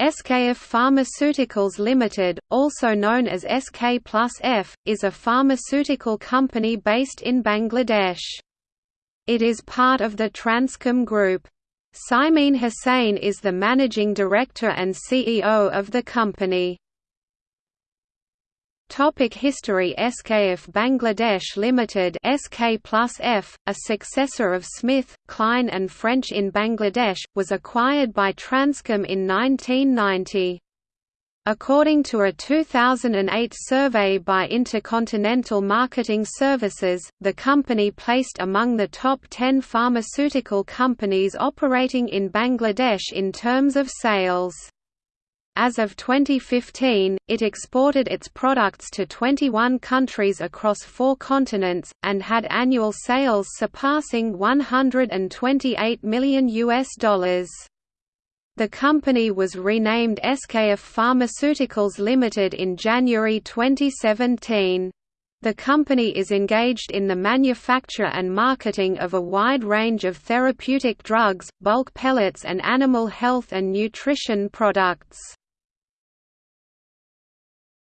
SKF Pharmaceuticals Limited, also known as SK Plus F, is a pharmaceutical company based in Bangladesh. It is part of the Transcom Group. Simeen Hussain is the managing director and CEO of the company. Topic history SKF Bangladesh Limited SK a successor of Smith, Kline and French in Bangladesh, was acquired by Transcom in 1990. According to a 2008 survey by Intercontinental Marketing Services, the company placed among the top 10 pharmaceutical companies operating in Bangladesh in terms of sales. As of 2015, it exported its products to 21 countries across four continents, and had annual sales surpassing 128 million. US dollars. The company was renamed SKF Pharmaceuticals Limited in January 2017. The company is engaged in the manufacture and marketing of a wide range of therapeutic drugs, bulk pellets and animal health and nutrition products.